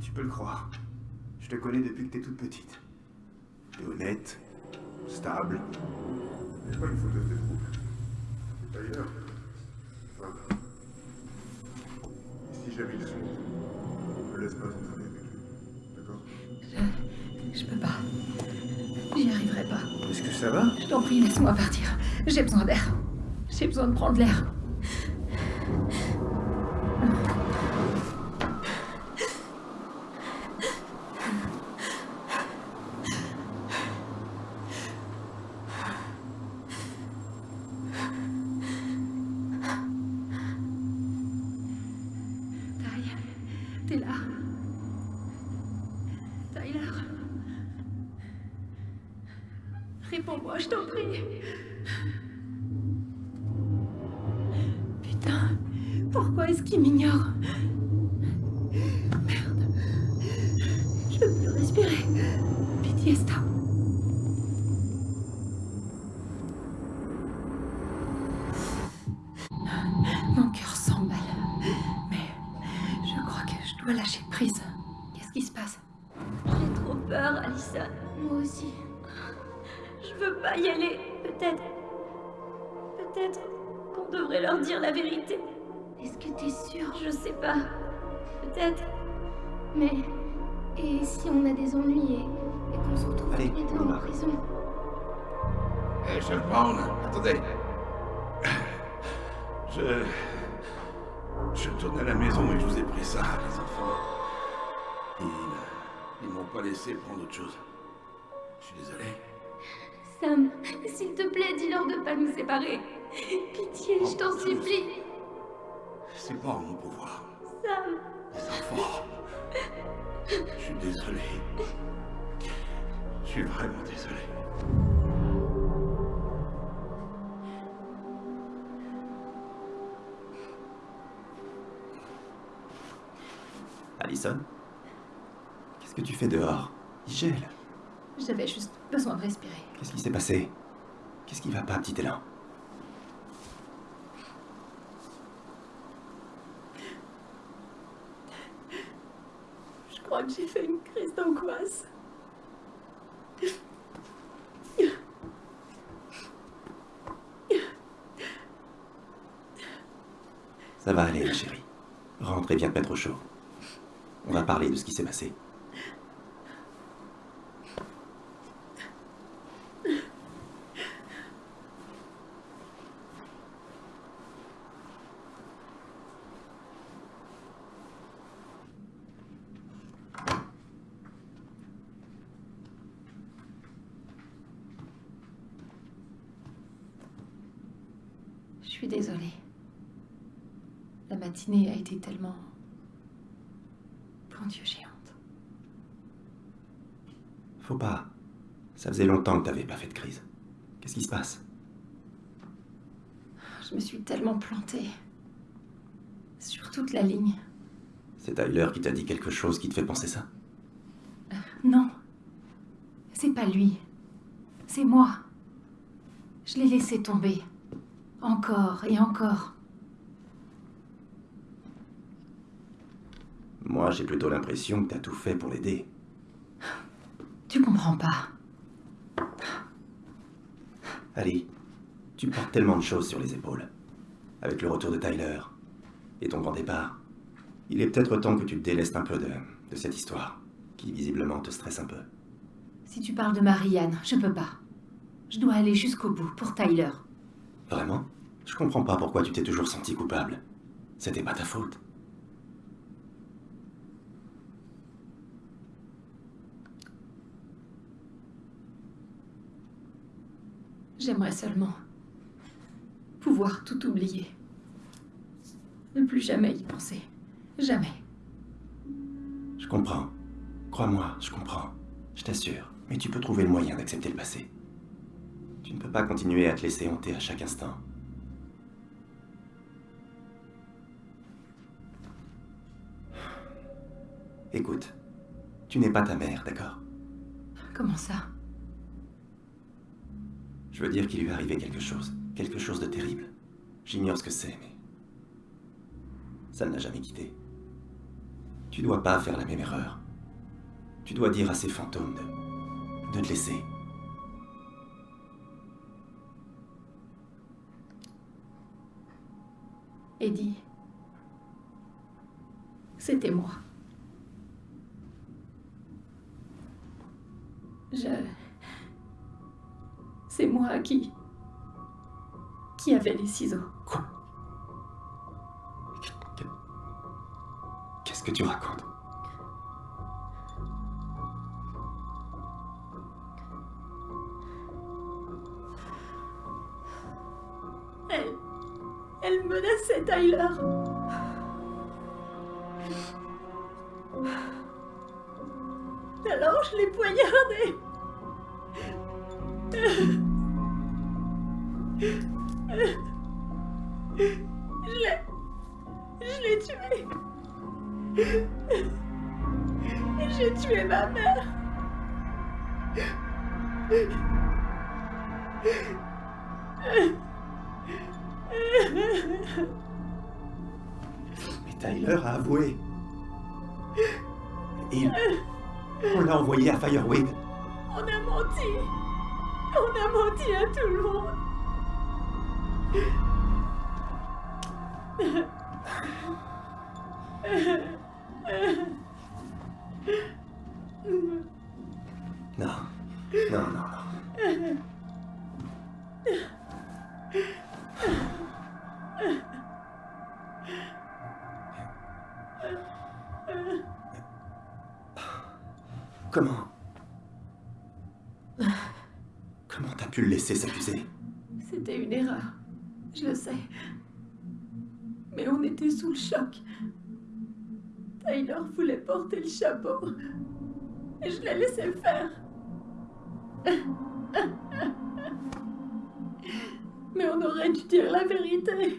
Tu peux le croire. Je te connais depuis que t'es toute petite. T'es honnête, stable. C'est pas une fauteuse de troupe. C'est ailleurs. Enfin. Et si jamais ils sont. Ne laisse pas Je... Peux pas. J'y arriverai pas. Est-ce que ça va? Je t'en prie, laisse-moi partir. J'ai besoin d'air. J'ai besoin de prendre l'air. Peut-être qu'on devrait leur dire la vérité. Est-ce que t'es sûre? Je sais pas. Peut-être. Mais. Et si on a des ennuis et, et qu'on se retrouve Allez, tous les deux en prison? Hé, Chef Brown, attendez. Je... Je tourne à la maison et je vous ai pris ça, les enfants. Ils... Ils m'ont pas laissé prendre autre chose. Je suis désolé. Sam, s'il te plaît, dis-leur de pas nous séparer. [laughs] Pitié, je t'en supplie. C'est pas en mon pouvoir. Sam. Les enfants. Je suis désolé. Je suis vraiment désolé. Allison Qu'est-ce que tu fais dehors? Il gèle. J'avais juste besoin de respirer. Qu'est-ce qui s'est passé? Qu'est-ce qui va pas, petit élan Je j'ai fait une crise d'angoisse. Ça va aller, chérie. Rentre et viens te mettre au chaud. On va parler de ce qui s'est passé. Je suis désolée. La matinée a été tellement. Bon Dieu, géante. Faut pas. Ça faisait longtemps que t'avais pas fait de crise. Qu'est-ce qui se passe? Je me suis tellement plantée. Sur toute la ligne. C'est Tyler qui t'a dit quelque chose qui te fait penser ça? Non. C'est pas lui. C'est moi. Je l'ai laissé tomber. Encore et encore. Moi, j'ai plutôt l'impression que t'as tout fait pour l'aider. Tu comprends pas. Ali, tu portes tellement de choses sur les épaules. Avec le retour de Tyler et ton grand départ, il est peut-être temps que tu te délestes un peu de, de cette histoire, qui visiblement te stresse un peu. Si tu parles de Marianne, je peux pas. Je dois aller jusqu'au bout pour Tyler. Vraiment? Je comprends pas pourquoi tu t'es toujours senti coupable. C'était pas ta faute. J'aimerais seulement pouvoir tout oublier. Ne plus jamais y penser. Jamais. Je comprends. Crois-moi, je comprends. Je t'assure. Mais tu peux trouver le moyen d'accepter le passé. Tu ne peux pas continuer à te laisser hanter à chaque instant. Écoute, tu n'es pas ta mère, d'accord? Comment ça? Je veux dire qu'il lui est arrivé quelque chose. Quelque chose de terrible. J'ignore ce que c'est, mais... Ça ne l'a jamais quitté. Tu dois pas faire la même erreur. Tu dois dire à ces fantômes de... de te laisser. Eddie. C'était moi. Je... C'est moi qui... qui avait les ciseaux. Qu'est-ce que tu racontes? Elle... Elle menaçait Tyler. Alors je l'ai poignardé. L'a Mais on aurait dû dire la vérité.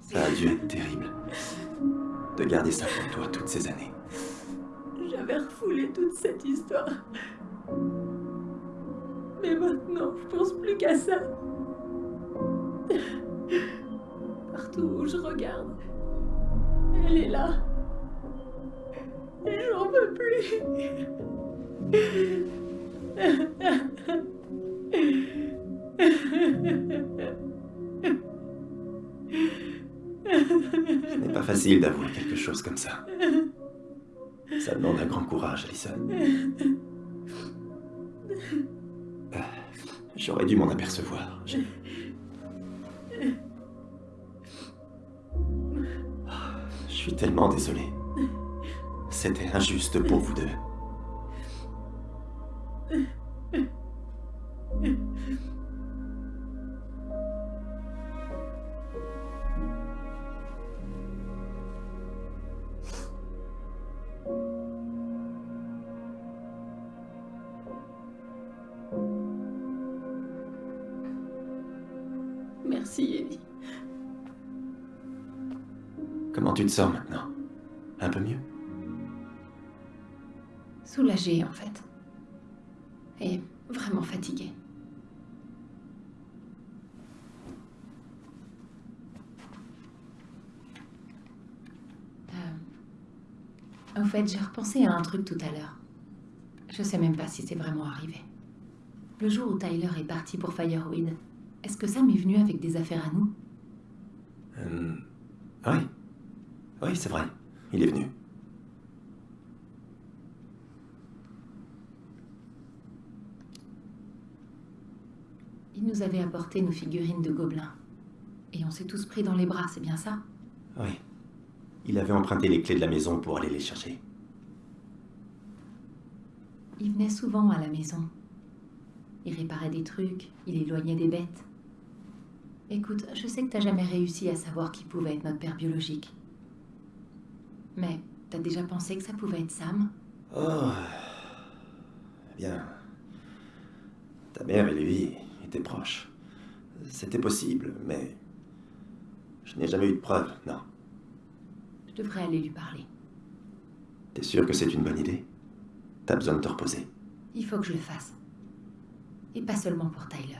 Ça a dû être terrible. De garder ça pour toi toutes ces années. J'avais refoulé toute cette histoire. Mais maintenant, je pense plus qu'à ça. Partout où je regarde, elle est là. Et j'en peux plus. Ce n'est pas facile d'avouer quelque chose comme ça. Ça demande un grand courage, Alison. Euh, J'aurais dû m'en apercevoir. Je... Je suis tellement désolé. C'était injuste pour vous deux. En fait. Et vraiment fatiguée. Euh, Au fait, j'ai repensé à un truc tout à l'heure. Je sais même pas si c'est vraiment arrivé. Le jour où Tyler est parti pour Fireweed, est-ce que Sam est venu avec des affaires à nous? Euh, Oui. Oui, c'est vrai. Il est venu. Il nous avait apporté nos figurines de gobelins. Et on s'est tous pris dans les bras, c'est bien ça? Oui. Il avait emprunté les clés de la maison pour aller les chercher. Il venait souvent à la maison. Il réparait des trucs, il éloignait des bêtes. Écoute, je sais que t'as jamais réussi à savoir qui pouvait être notre père biologique. Mais t'as déjà pensé que ça pouvait être Sam? Oh. Bien. Ta mère et lui étaient proches. C'était possible, mais. Je n'ai jamais eu de preuves, non. Je devrais aller lui parler. T'es sûr que c'est une bonne idée? T'as besoin de te reposer. Il faut que je le fasse. Et pas seulement pour Tyler.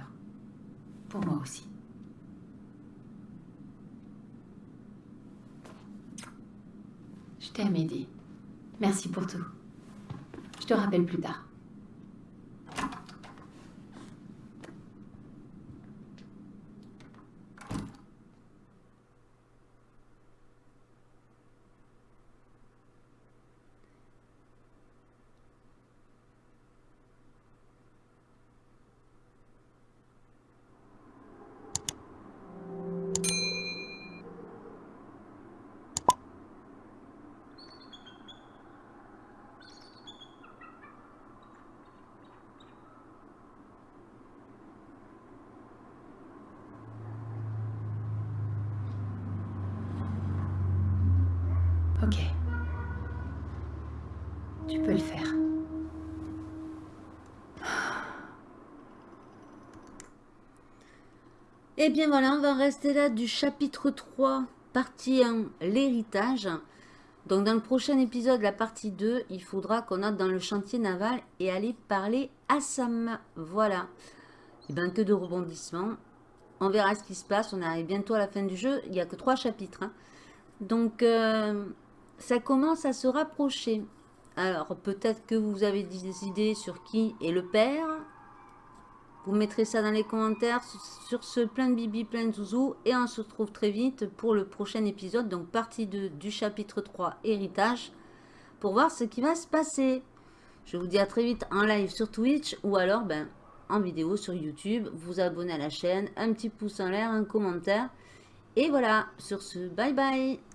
Pour moi aussi. Je t'aime, Eddie. Merci pour tout. Je te rappelle plus tard. Ok. Tu peux le faire. Et Eh bien voilà, on va rester là du chapitre 3, partie 1, l'héritage. Donc dans le prochain épisode, la partie 2, il faudra qu'on aille dans le chantier naval et aller parler à Sam. Voilà. Et bien que de rebondissements. On verra ce qui se passe. On arrive bientôt à la fin du jeu. Il n'y a que trois chapitres. hein. Donc, euh, ça commence à se rapprocher. Alors, peut-être que vous avez des idées sur qui est le père. Vous mettrez ça dans les commentaires. Sur ce, plein de bibi, plein de zouzou. Et on se retrouve très vite pour le prochain épisode. Donc, partie 2 du chapitre 3, héritage. Pour voir ce qui va se passer. Je vous dis à très vite en live sur Twitch. Ou alors, ben, en vidéo sur YouTube. Vous abonnez à la chaîne. Un petit pouce en l'air, un commentaire. Et voilà, sur ce, bye bye